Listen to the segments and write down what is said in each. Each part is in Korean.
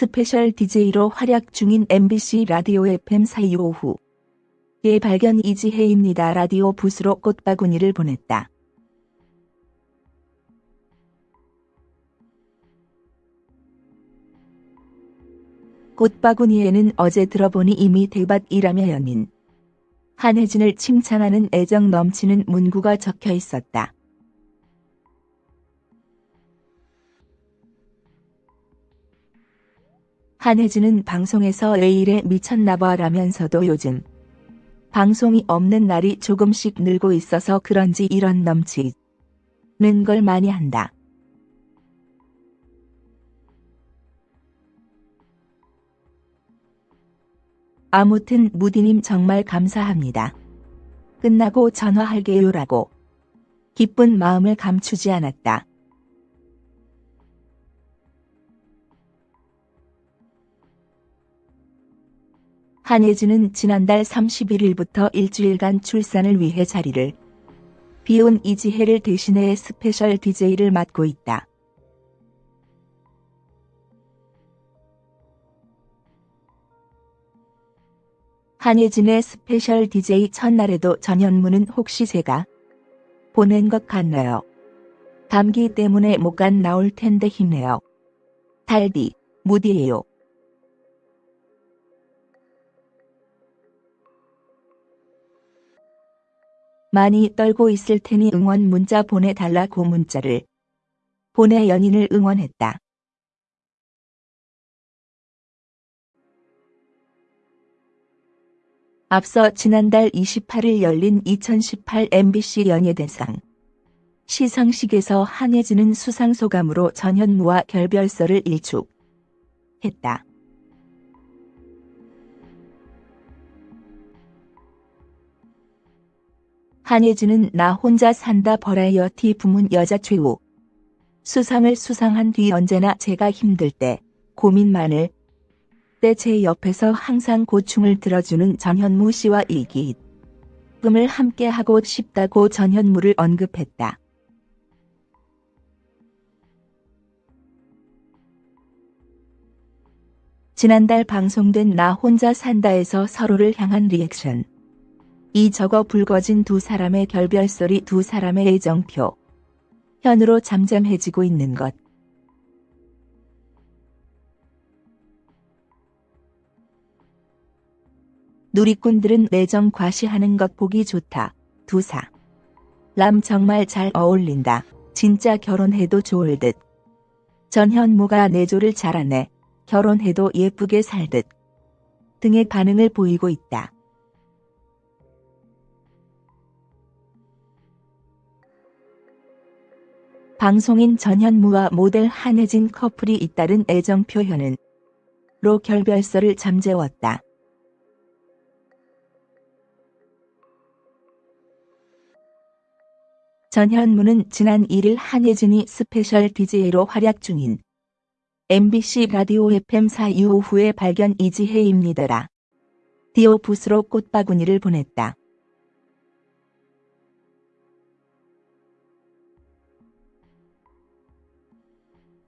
스페셜 DJ로 활약 중인 MBC 라디오 FM4U 오후의 발견 이지혜입니다. 라디오 부스로 꽃바구니를 보냈다. 꽃바구니에는 어제 들어보니 이미 대박이라며 연인 한혜진을 칭찬하는 애정 넘치는 문구가 적혀 있었다. 한혜진은 방송에서 왜 이래 미쳤나봐 라면서도 요즘 방송이 없는 날이 조금씩 늘고 있어서 그런지 이런 넘치는 걸 많이 한다. 아무튼 무디님 정말 감사합니다. 끝나고 전화할게요라고 기쁜 마음을 감추지 않았다. 한혜진은 지난달 31일부터 일주일간 출산을 위해 자리를 비운 이지혜를 대신해 스페셜 DJ를 맡고 있다. 한혜진의 스페셜 DJ 첫날에도 전현무는 혹시 제가 보낸 것 같나요? 감기 때문에 목 안 나올 텐데 힘내요. 달디, 무디예요. 많이 떨고 있을 테니 응원 문자 보내달라고 문자를 보내 연인을 응원했다. 앞서 지난달 28일 열린 2018 MBC 연예대상 시상식에서 한예진은 수상소감으로 전현무와 결별설을 일축했다. 한예진은 나 혼자 산다 버라이어티 부문 여자 최후 수상을 수상한 뒤 언제나 제가 힘들 때 고민만을 때 제 옆에서 항상 고충을 들어주는 전현무 씨와 일기 꿈을 함께 하고 싶다고 전현무를 언급했다. 지난달 방송된 나 혼자 산다에서 서로를 향한 리액션 이 적어 붉어진 두 사람의 결별소리 두 사람의 애정표. 현으로 잠잠해지고 있는 것. 누리꾼들은 내정 과시하는 것 보기 좋다. 두사. 람 정말 잘 어울린다. 진짜 결혼해도 좋을 듯. 전현무가 내조를 잘하네. 결혼해도 예쁘게 살 듯. 등의 반응을 보이고 있다. 방송인 전현무와 모델 한혜진 커플이 잇따른 애정 표현은 로 결별설을 잠재웠다. 전현무는 지난 1일 한혜진이 스페셜 DJ로 활약 중인 MBC 라디오 FM4U 오후의 발견 이지혜입니다 라디오 부스로 꽃바구니를 보냈다.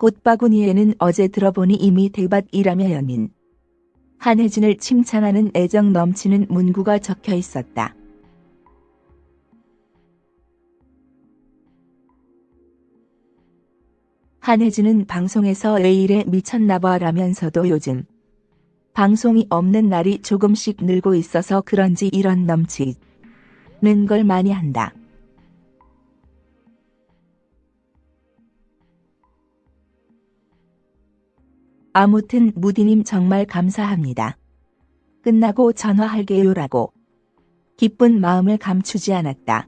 꽃바구니에는 어제 들어보니 이미 대밭이라며 연인 한혜진을 칭찬하는 애정 넘치는 문구가 적혀 있었다. 한혜진은 방송에서 왜 이래 미쳤나봐 라면서도 요즘 방송이 없는 날이 조금씩 늘고 있어서 그런지 이런 넘치는 걸 많이 한다. 아무튼 무디님 정말 감사합니다. 끝나고 전화할게요라고 기쁜 마음을 감추지 않았다.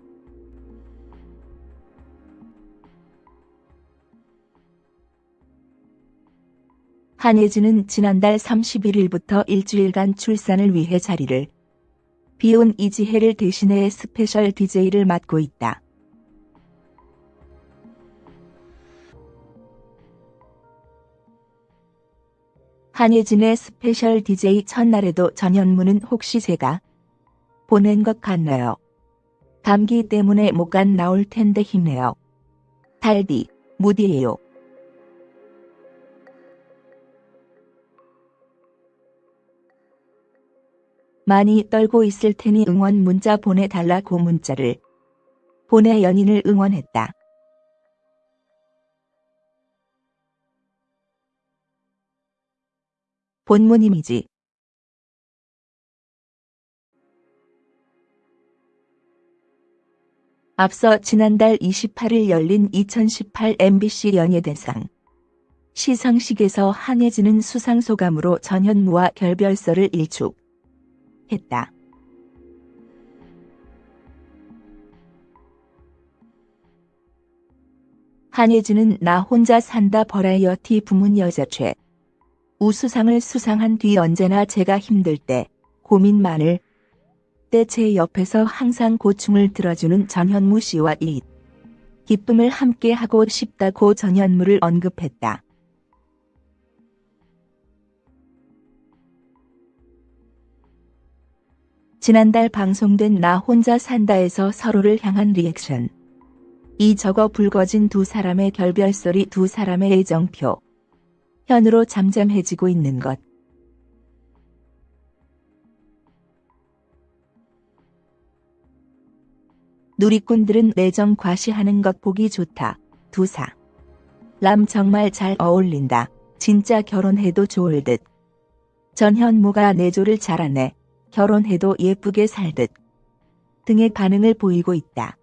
한혜진은 지난달 31일부터 일주일간 출산을 위해 자리를 비운 이지혜를 대신해 스페셜 DJ를 맡고 있다. 한예진의 스페셜 DJ 첫날에도 전현무는 혹시 제가 보낸 것 같나요? 감기 때문에 못 간 나올 텐데 힘내요. 달디, 무디예요. 많이 떨고 있을 테니 응원 문자 보내달라고 문자를 보내 연인을 응원했다. 본문 이미지. 앞서 지난달 28일 열린 2018 MBC 연예대상. 시상식에서 한혜진은 수상소감으로 전현무와 결별설을 일축했다. 한혜진은 나 혼자 산다 버라이어티 부문 여자 최 우수상을 수상한 뒤 언제나 제가 힘들 때 고민 많을 때 제 옆에서 항상 고충을 들어주는 전현무 씨와 이 기쁨을 함께 하고 싶다고 전현무를 언급했다. 지난달 방송된 나 혼자 산다에서 서로를 향한 리액션. 이 적어 불거진 두 사람의 결별소리 두 사람의 애정표. 현으로 잠잠해지고 있는 것. 누리꾼들은 내정 과시하는 것 보기 좋다. 두사. 람 정말 잘 어울린다. 진짜 결혼해도 좋을 듯. 전현무가 내조를 잘하네. 결혼해도 예쁘게 살 듯. 등의 반응을 보이고 있다.